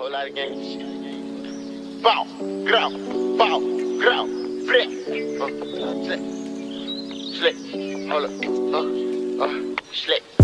Whole lot of shit. Bow, grow, bow, grow, flip. Uh, slip, slip. Hold up, uh, uh, slip.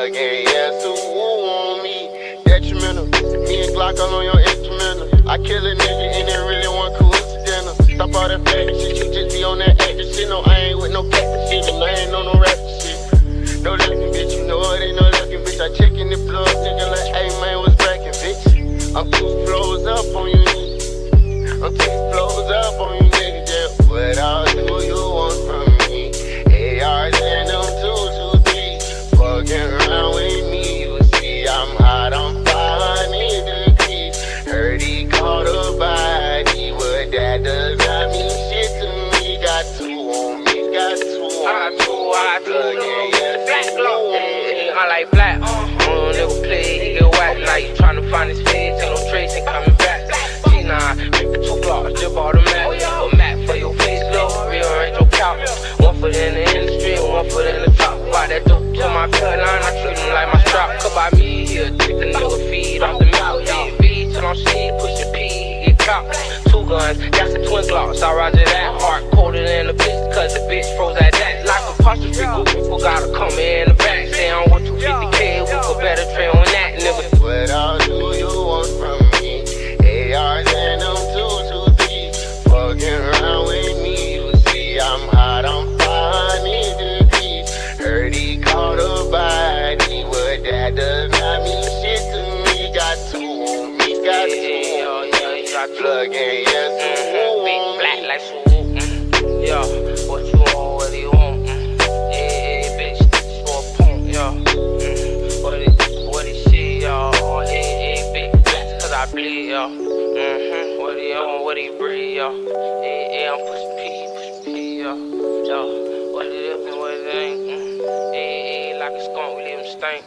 Plug in, yeah, so woo on me. Detrimental, me and Glock all on your instrumental. I kill a nigga I like black. Mm, nigga play, he get whack. Now you tryna find his face, ain't no trace, ain't coming back. G9, make two blocks, just bought a. A Mac for your face, low, rearrange your couch. One foot in the industry, one foot in the top. Buy that dope to my cut line, I treat him like my strap. Cut by me, he'll take the nigga feed off the mouth. Yeah, B till I'm sleep, push the P, he get caught. Two guns, that's the twin glocks. I roger that, heart Plug in, yes, mm-hmm. Big black like swoop. Mm-hmm. Yeah, what you want, what do you want? bleed, yo. Mm-hmm. What he on, what he breathe, yo. Yeah, yeah, I'm pushing P, pushing P, yo. Yo, what it is and what it ain't. Mm. Yeah, yeah, like a skunk, we leave him stink.